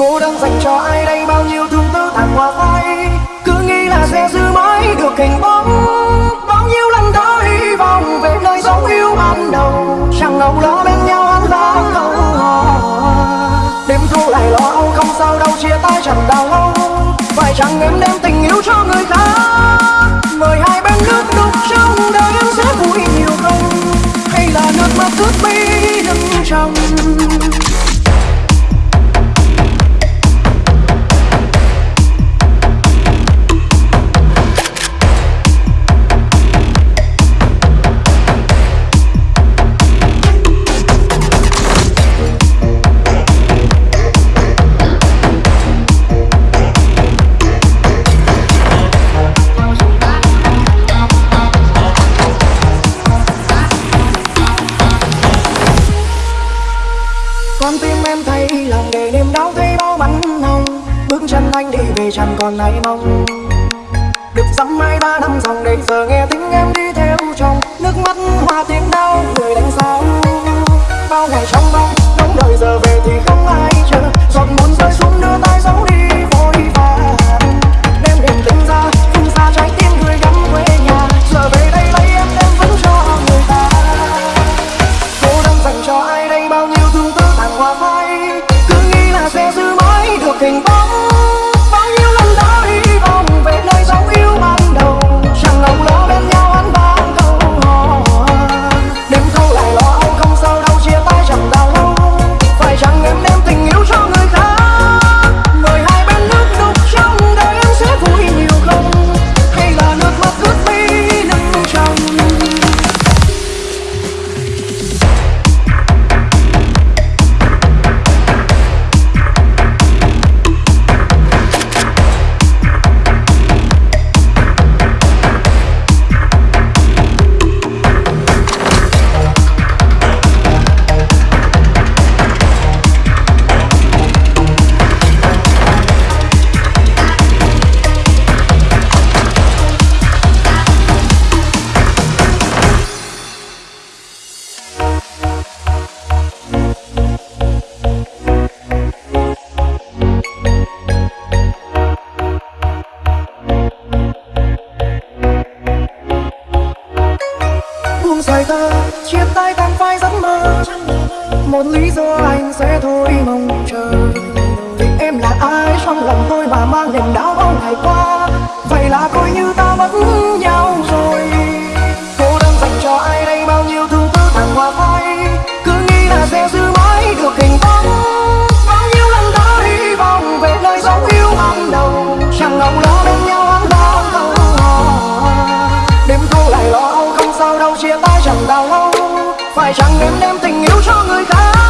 cô đang dành cho ai đây? Bao nhiêu thương tư tàn hoa phai cứ nghĩ là sẽ giữ mãi được hình bóng. Bao nhiêu lần đã hy vọng về nơi dấu yêu ban đầu. Chẳng ngầu lo bên nhau ăn lá câu đêm thu lại lo âu, không sao đâu, chia tay chẳng đau lâu phải chẳng em đem tình yêu cho người khác? Con tim em thấy lòng để niềm đau, thấy bao bắn hồng bước chân anh đi về chẳng còn ai mong. Được dăm mai ba năm dòng để giờ nghe tiếng em đi theo chồng. Nước mắt hoa tiếng đau người đánh sao bao ngày trong mong đóng đời giờ về thì không ai chờ. Giọt muốn rơi xuống một lý do anh sẽ thôi mong chờ. Em là ai, trong lòng tôi mà mang niềm đau bao ngày qua? Vậy là coi như ta vẫn nhớ đem tình yêu cho người khác.